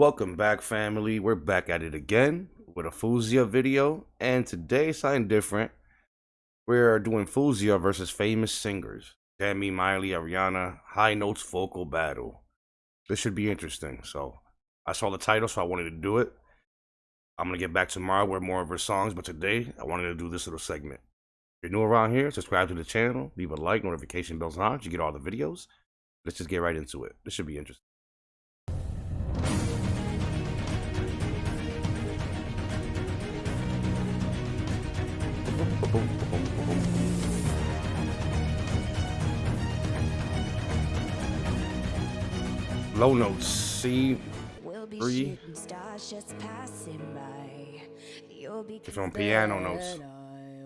Welcome back, family. We're back at it again with a Fuzia video, and today something different. We're doing Fuzia versus famous singers. Demi, Miley, Ariana, high notes vocal battle. This should be interesting. So I saw the title, so I wanted to do it. I'm gonna get back tomorrow with more of her songs, but today I wanted to do this little segment. If you're new around here, subscribe to the channel, leave a like, notification bells on, you get all the videos. Let's just get right into it. This should be interesting. Low notes, C three. It's on piano notes.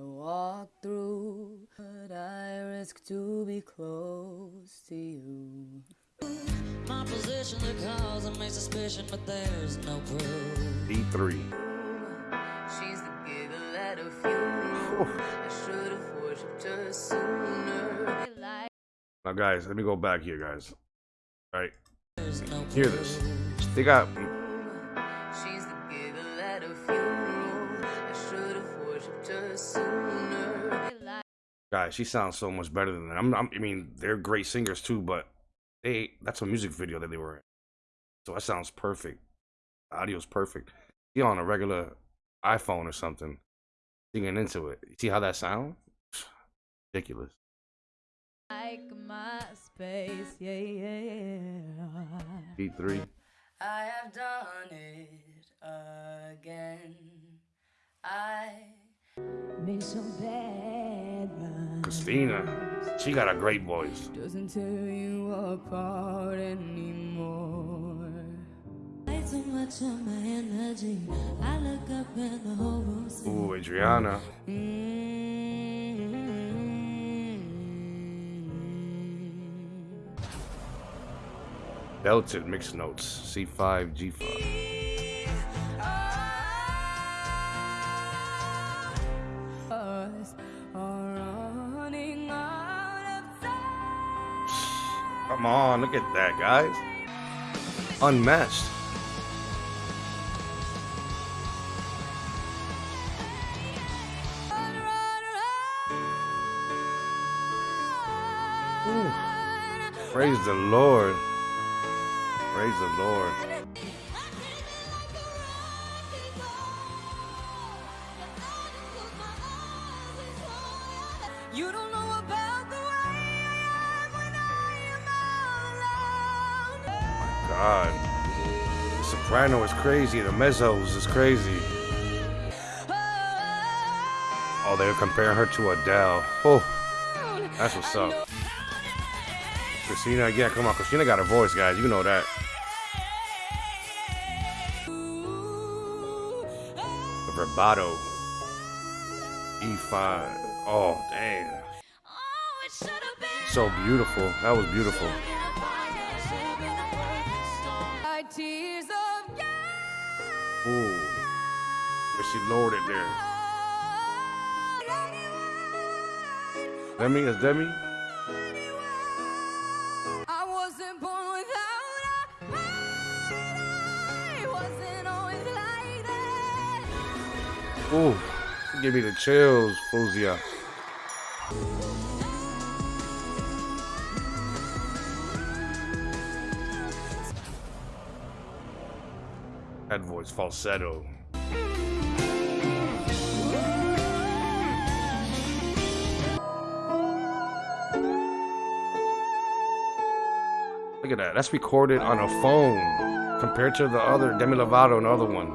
walk through, but I risk to be close to you. My position the cause of my suspicion, but there's no proof. D3. Now, guys, let me go back here, guys. All right. Hear this. They got. Guys, she sounds so much better than that. I'm, I'm, i mean, they're great singers too, but they that's a music video that they were in. So that sounds perfect. The audio's perfect. You on a regular iPhone or something, singing into it. You see how that sounds? Ridiculous. Like my space, yeah, yeah. Beat three. I have done it again. I been so bad. Christina, she got a great voice. Doesn't tear you apart anymore. Too much of my energy. I look up and the whole room's Ooh, Adriana. Mm -hmm. Belted mixed notes, C5, G5. Come on, look at that, guys. Unmatched. Praise the Lord. Praise the Lord. You don't know about the way I am when I am all alone. God. The soprano is crazy. The mezzos is crazy. Oh, they're comparing her to Adele. Oh, that's what's up. Christina again. Come on, Christina got a voice, guys. You know that. Vibrato. E5. Oh, damn. So beautiful. That was beautiful. Ooh. But she lowered it there. Demi is Demi? Ooh, give me the chills, Fuzia. That voice falsetto. Look at that. That's recorded on a phone compared to the other Demi Lovato, another one.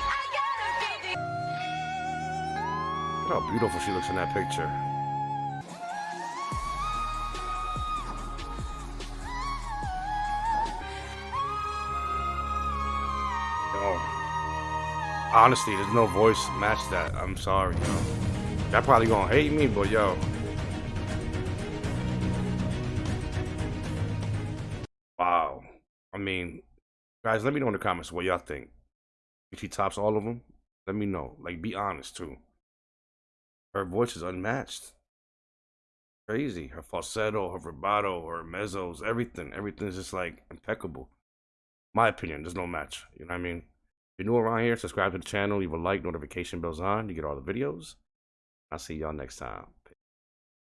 Look how beautiful she looks in that picture. Honestly, there's no voice match that. I'm sorry, yo. Y'all probably gonna hate me, but yo. Wow. I mean, guys, let me know in the comments what y'all think. If she tops all of them, let me know. Like, be honest too. Her voice is unmatched. Crazy. Her falsetto, her vibrato, her mezzos, everything. Everything's just like impeccable. My opinion, there's no match. You know what I mean? If you're new around here, subscribe to the channel, leave a like, notification bells on. You get all the videos. I'll see y'all next time.